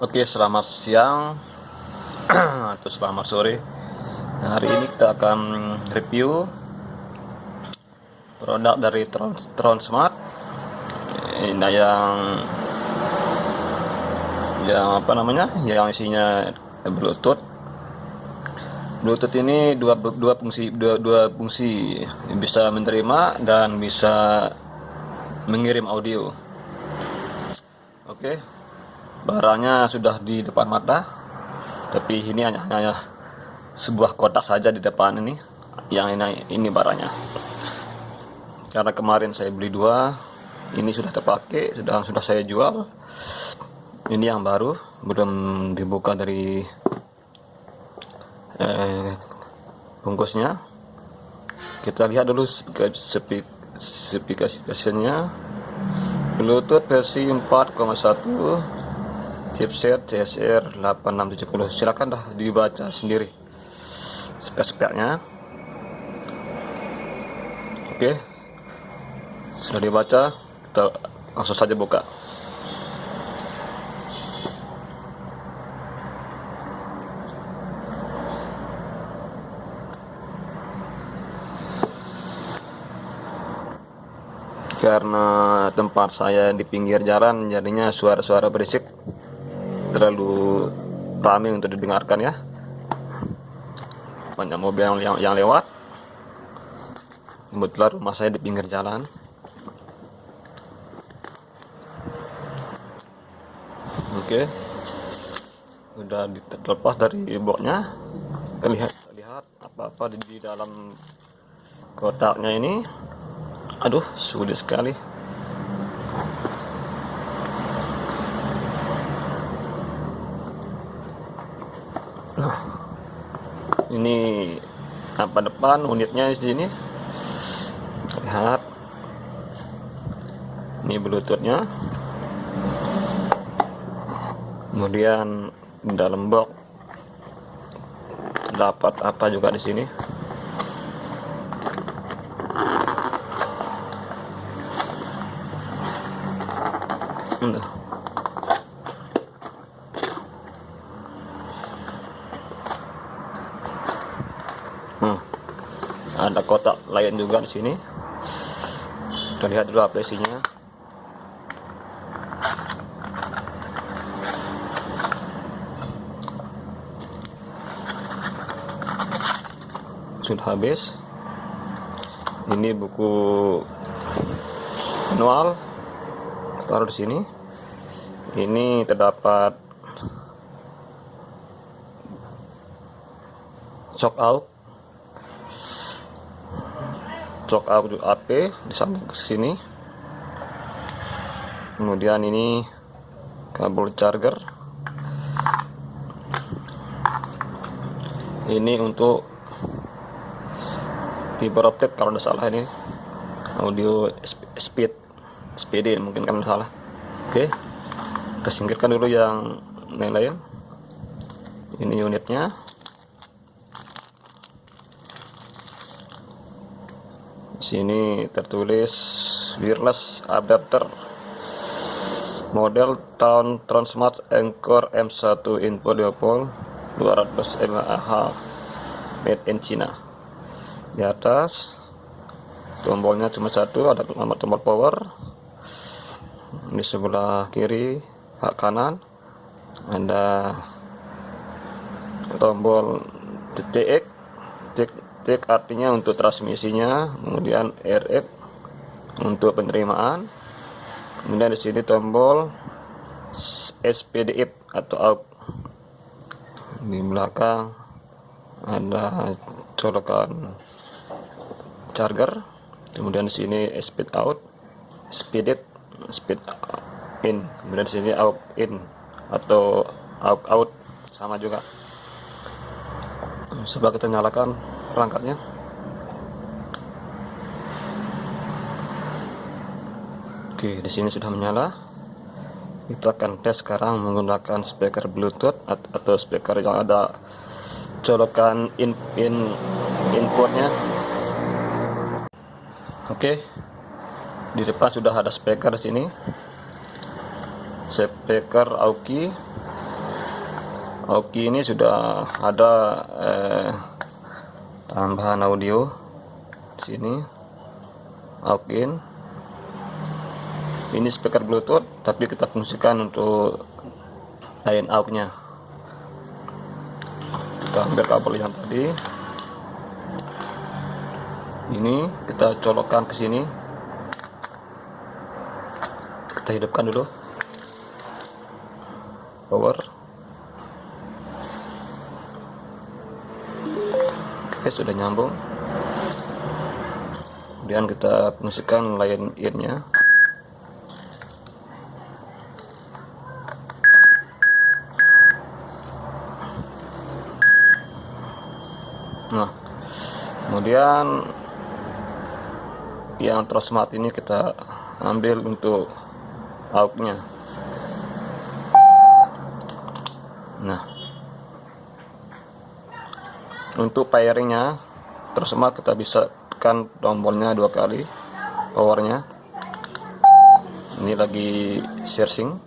Oke, selamat siang atau selamat sore. Nah, hari ini kita akan review produk dari Tron, Tron Smart. Ini yang yang apa namanya? Yang isinya Bluetooth. Bluetooth ini dua dua fungsi dua, dua fungsi bisa menerima dan bisa mengirim audio. Oke barangnya sudah di depan mata tapi ini hanya hanya sebuah kotak saja di depan ini yang ini ini barangnya karena kemarin saya beli dua ini sudah terpakai sudah sudah saya jual ini yang baru belum dibuka dari eh, bungkusnya kita lihat dulu spesifikasinya Bluetooth versi 4,1 chipset CSR 8670 silakan dah dibaca sendiri. Spek-speknya oke. Sudah dibaca kita langsung saja buka. Karena tempat saya di pinggir jalan jadinya suara-suara berisik terlalu ramai untuk didengarkan ya. Banyak mobil yang, yang, yang lewat. Kebetulan rumah saya di pinggir jalan. Oke. Udah terlepas dari boxnya. Lihat lihat apa-apa di dalam kotaknya ini. Aduh sulit sekali Nah, ini apa depan unitnya di sini. Lihat. Ini bluetoothnya. Kemudian dalam box dapat apa juga di sini. Nah. Hmm. Ada kotak lain juga di sini. Kita lihat dulu apa isinya. Sudah habis. Ini buku manual. Taruh di sini. Ini terdapat shock out cok AP disambung ke sini. Kemudian ini kabel charger. Ini untuk fiber optik kalau tidak salah ini. Audio speed SPD mungkin kalau salah. Oke kita singkirkan dulu yang lain-lain. Ini unitnya sini tertulis wireless adapter model tahun Transmart Anchor M1 input 20 200 mAh made in China. Di atas tombolnya cuma satu ada nomor tombol power. Di sebelah kiri hak kanan ada tombol TX tick artinya untuk transmisinya kemudian RF untuk penerimaan kemudian di sini tombol SPDIP atau out di belakang ada colokan charger kemudian di sini speed out speed it speed in kemudian di sini out in atau out out sama juga. Coba kita nyalakan perangkatnya. Oke di sini sudah menyala. Kita akan tes sekarang menggunakan speaker bluetooth atau speaker yang ada colokan in, in inputnya. Oke di depan sudah ada speaker di sini. Speaker Aoki. Oke ini sudah ada eh, tambahan audio di sini. Oke ini speaker bluetooth tapi kita fungsikan untuk line out nya kita ambil kabel yang tadi. Ini kita colokkan ke sini. Kita hidupkan dulu. Power oke sudah nyambung. Kemudian kita fungsikan line in nya nah kemudian yang smart ini kita ambil untuk outnya nah untuk pairingnya smart kita bisa tekan tombolnya dua kali powernya. Ini lagi searching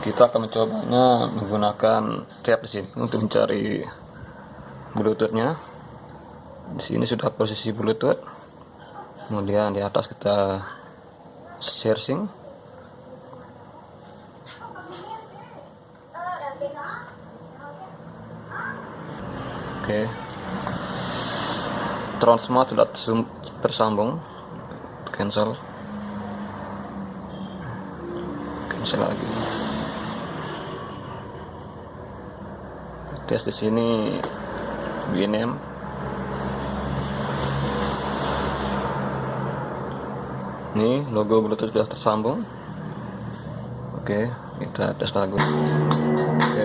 kita akan mencobanya menggunakan tab di sini untuk mencari bluetoothnya. Di sini sudah posisi bluetooth. Kemudian di atas kita searching oke. Transmart sudah tersambung. Cancel. Cancel lagi. Tes di sini BNM ini logo bluetooth sudah tersambung. Oke kita tes lagu. Oke oke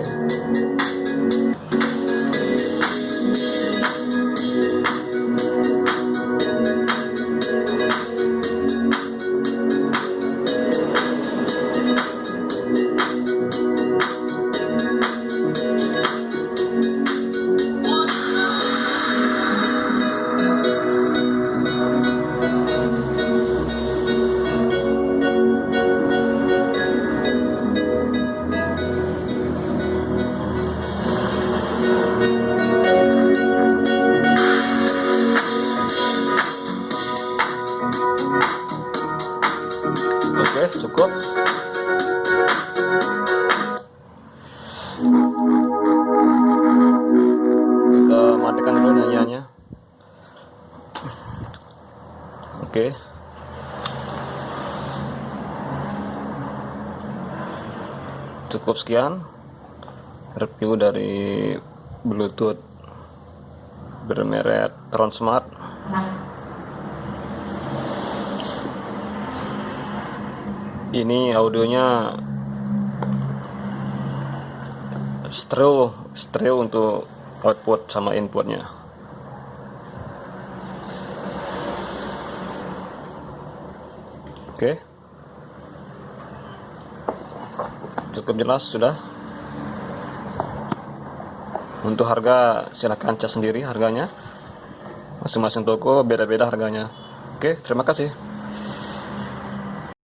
cukup kita matikan dulu nyanyiannya. Oke. Cukup sekian review dari bluetooth bermerek Transmart ini audionya stereo stereo untuk output sama inputnya. Oke. Cukup jelas sudah. Untuk harga silahkan cek sendiri harganya. Masing-masing toko beda-beda harganya. Oke terima kasih